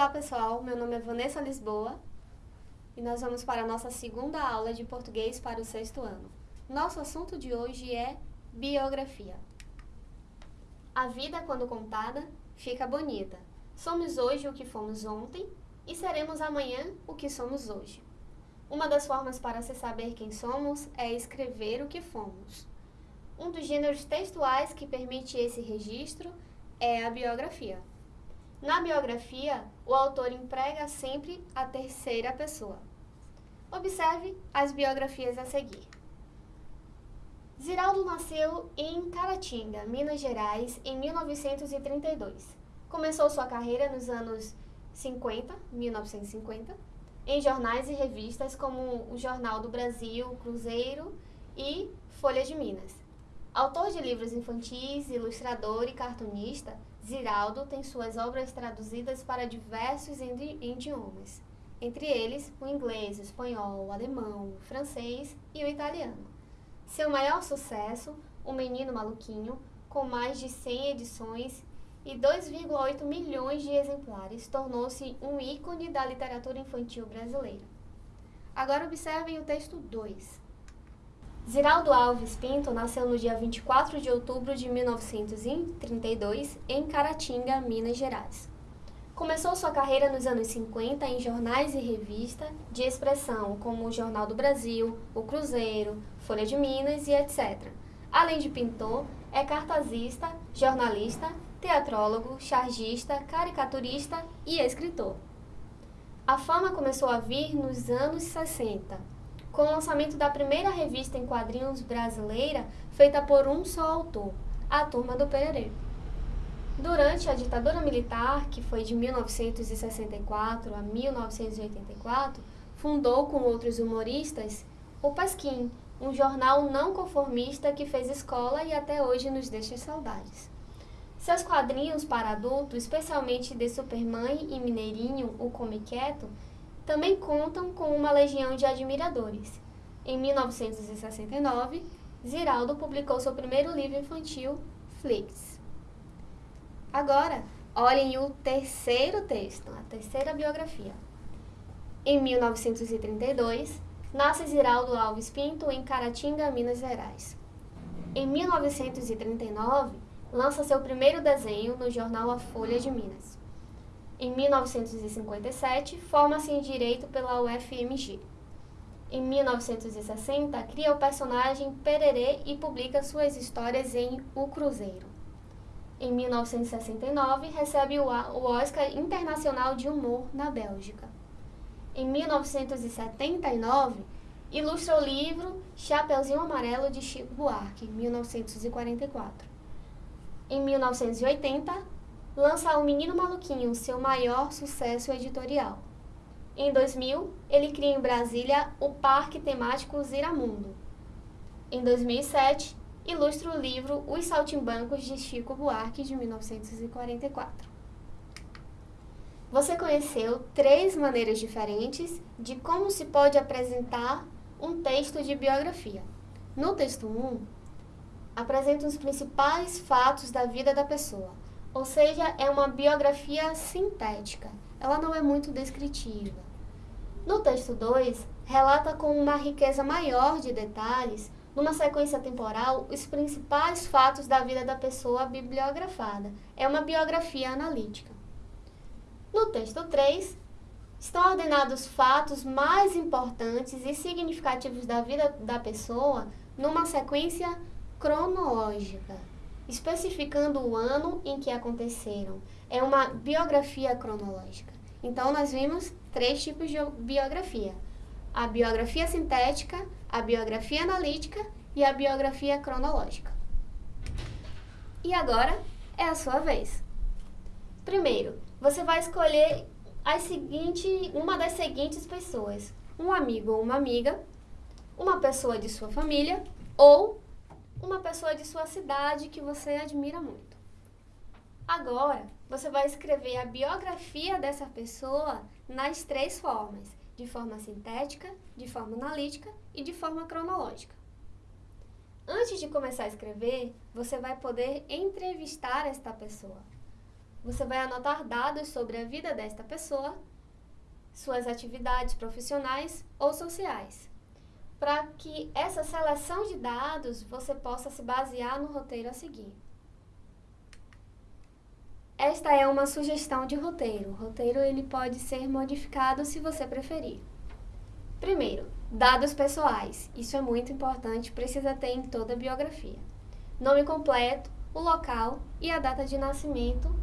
Olá pessoal, meu nome é Vanessa Lisboa e nós vamos para a nossa segunda aula de português para o sexto ano. Nosso assunto de hoje é biografia. A vida, quando contada, fica bonita. Somos hoje o que fomos ontem e seremos amanhã o que somos hoje. Uma das formas para se saber quem somos é escrever o que fomos. Um dos gêneros textuais que permite esse registro é a biografia. Na biografia, o autor emprega sempre a terceira pessoa. Observe as biografias a seguir. Ziraldo nasceu em Caratinga, Minas Gerais, em 1932. Começou sua carreira nos anos 50, 1950, em jornais e revistas como o Jornal do Brasil, Cruzeiro e Folha de Minas. Autor de livros infantis, ilustrador e cartunista, Ziraldo tem suas obras traduzidas para diversos idiomas, entre eles o inglês, o espanhol, o alemão, o francês e o italiano. Seu maior sucesso, O Menino Maluquinho, com mais de 100 edições e 2,8 milhões de exemplares, tornou-se um ícone da literatura infantil brasileira. Agora observem o texto 2. Ziraldo Alves Pinto nasceu no dia 24 de outubro de 1932 em Caratinga, Minas Gerais. Começou sua carreira nos anos 50 em jornais e revistas de expressão como o Jornal do Brasil, o Cruzeiro, Folha de Minas e etc. Além de pintor, é cartazista, jornalista, teatrólogo, chargista, caricaturista e escritor. A fama começou a vir nos anos 60, com o lançamento da primeira revista em quadrinhos brasileira feita por um só autor, a Turma do Pererê. Durante a ditadura militar, que foi de 1964 a 1984, fundou com outros humoristas o Pasquim, um jornal não conformista que fez escola e até hoje nos deixa saudades. Seus quadrinhos para adulto, especialmente de Supermãe e Mineirinho, o Come Quieto, também contam com uma legião de admiradores. Em 1969, Ziraldo publicou seu primeiro livro infantil, Flix. Agora, olhem o terceiro texto, a terceira biografia. Em 1932, nasce Ziraldo Alves Pinto em Caratinga, Minas Gerais. Em 1939, lança seu primeiro desenho no jornal A Folha de Minas. Em 1957, forma-se em Direito pela UFMG. Em 1960, cria o personagem Pererê e publica suas histórias em O Cruzeiro. Em 1969, recebe o Oscar Internacional de Humor na Bélgica. Em 1979, ilustra o livro Chapeuzinho Amarelo de Chico Buarque, 1944. Em 1980, lança O Menino Maluquinho, seu maior sucesso editorial. Em 2000, ele cria em Brasília o Parque Temático Ziramundo. Em 2007, ilustra o livro Os Saltimbancos de Chico Buarque, de 1944. Você conheceu três maneiras diferentes de como se pode apresentar um texto de biografia. No texto 1, apresenta os principais fatos da vida da pessoa, ou seja, é uma biografia sintética. Ela não é muito descritiva. No texto 2, relata com uma riqueza maior de detalhes, numa sequência temporal, os principais fatos da vida da pessoa bibliografada. É uma biografia analítica. No texto 3, estão ordenados fatos mais importantes e significativos da vida da pessoa numa sequência cronológica especificando o ano em que aconteceram. É uma biografia cronológica. Então, nós vimos três tipos de biografia: a biografia sintética, a biografia analítica e a biografia cronológica. E agora é a sua vez. Primeiro, você vai escolher as seguinte, uma das seguintes pessoas: um amigo ou uma amiga, uma pessoa de sua família ou uma pessoa de sua cidade que você admira muito. Agora, você vai escrever a biografia dessa pessoa nas três formas: de forma sintética, de forma analítica e de forma cronológica. Antes de começar a escrever, você vai poder entrevistar esta pessoa. você vai anotar dados sobre a vida desta pessoa, suas atividades profissionais ou sociais, para que essa seleção de dados você possa se basear no roteiro a seguir. Esta é uma sugestão de roteiro. O roteiro ele pode ser modificado se você preferir. Primeiro, dados pessoais. Isso é muito importante, precisa ter em toda a biografia. Nome completo, o local e a data de nascimento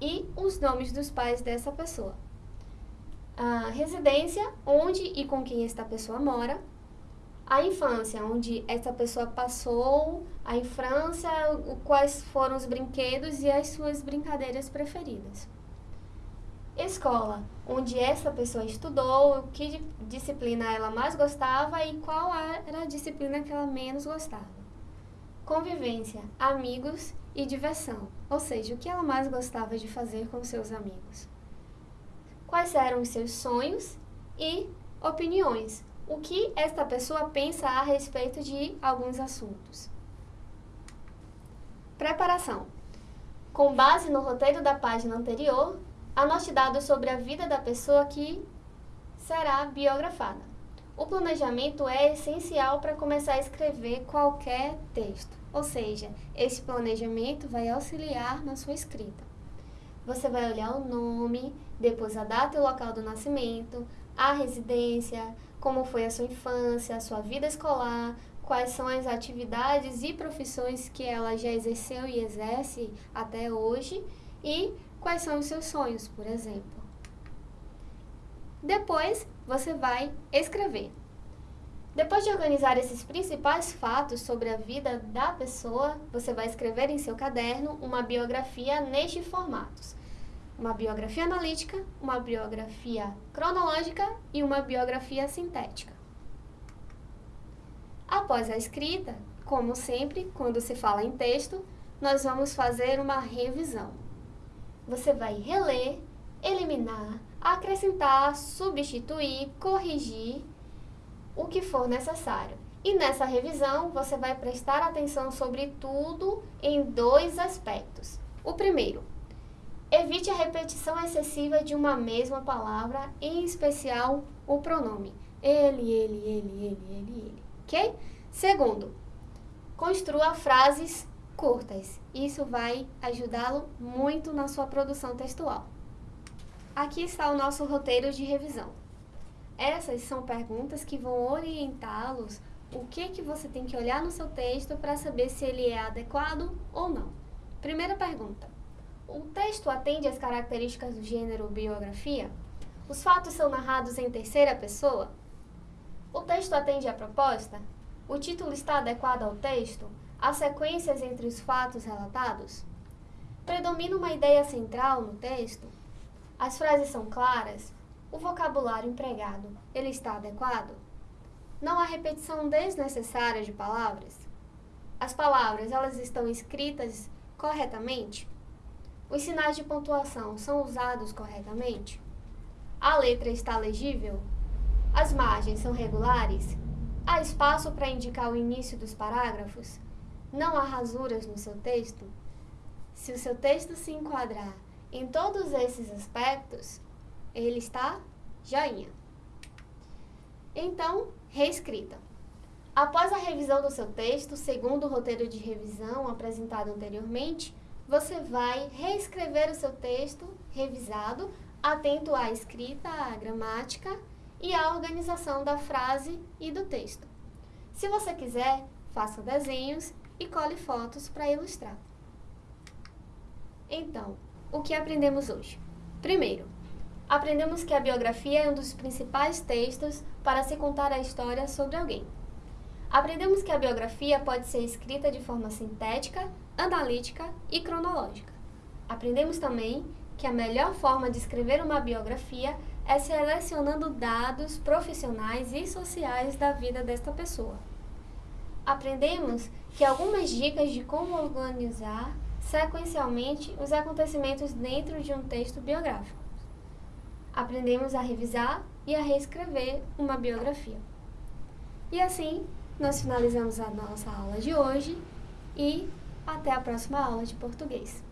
e os nomes dos pais dessa pessoa. A residência, onde e com quem esta pessoa mora, a infância, onde essa pessoa passou a infância, quais foram os brinquedos e as suas brincadeiras preferidas. Escola, onde essa pessoa estudou, que disciplina ela mais gostava e qual era a disciplina que ela menos gostava. Convivência, amigos e diversão, ou seja, o que ela mais gostava de fazer com seus amigos. Quais eram os seus sonhos e opiniões, o que esta pessoa pensa a respeito de alguns assuntos. Preparação. Com base no roteiro da página anterior, anote dados sobre a vida da pessoa que será biografada. O planejamento é essencial para começar a escrever qualquer texto, ou seja, esse planejamento vai auxiliar na sua escrita. Você vai olhar o nome, depois a data e o local do nascimento, a residência, como foi a sua infância, a sua vida escolar, quais são as atividades e profissões que ela já exerceu e exerce até hoje e quais são os seus sonhos, por exemplo. Depois, você vai escrever. Depois de organizar esses principais fatos sobre a vida da pessoa, você vai escrever em seu caderno uma biografia nestes formatos uma biografia analítica, uma biografia cronológica e uma biografia sintética. Após a escrita, como sempre, quando se fala em texto, nós vamos fazer uma revisão. Você vai reler, eliminar, acrescentar, substituir, corrigir o que for necessário. E nessa revisão, você vai prestar atenção sobre tudo em dois aspectos. O primeiro, Evite a repetição excessiva de uma mesma palavra, em especial o pronome. Ele, ele, ele, ele, ele, ele. Ok? Segundo, construa frases curtas. Isso vai ajudá-lo muito na sua produção textual. Aqui está o nosso roteiro de revisão. Essas são perguntas que vão orientá-los o que, que você tem que olhar no seu texto para saber se ele é adequado ou não. Primeira pergunta. O texto atende às características do gênero biografia? Os fatos são narrados em terceira pessoa? O texto atende à proposta? O título está adequado ao texto? Há sequências entre os fatos relatados? Predomina uma ideia central no texto? As frases são claras? O vocabulário empregado, ele está adequado? Não há repetição desnecessária de palavras? As palavras, elas estão escritas corretamente? Os sinais de pontuação são usados corretamente? A letra está legível? As margens são regulares? Há espaço para indicar o início dos parágrafos? Não há rasuras no seu texto? Se o seu texto se enquadrar em todos esses aspectos, ele está joinha. Então, reescrita. Após a revisão do seu texto, segundo o roteiro de revisão apresentado anteriormente, você vai reescrever o seu texto revisado, atento à escrita, à gramática e à organização da frase e do texto. Se você quiser, faça desenhos e cole fotos para ilustrar. Então, o que aprendemos hoje? Primeiro, aprendemos que a biografia é um dos principais textos para se contar a história sobre alguém. Aprendemos que a biografia pode ser escrita de forma sintética, analítica e cronológica. Aprendemos também que a melhor forma de escrever uma biografia é selecionando dados profissionais e sociais da vida desta pessoa. Aprendemos que algumas dicas de como organizar sequencialmente os acontecimentos dentro de um texto biográfico. Aprendemos a revisar e a reescrever uma biografia. E assim, nós finalizamos a nossa aula de hoje e até a próxima aula de português.